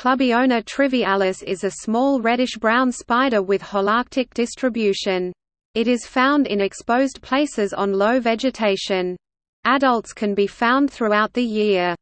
Clubiona trivialis is a small reddish-brown spider with holarctic distribution. It is found in exposed places on low vegetation. Adults can be found throughout the year.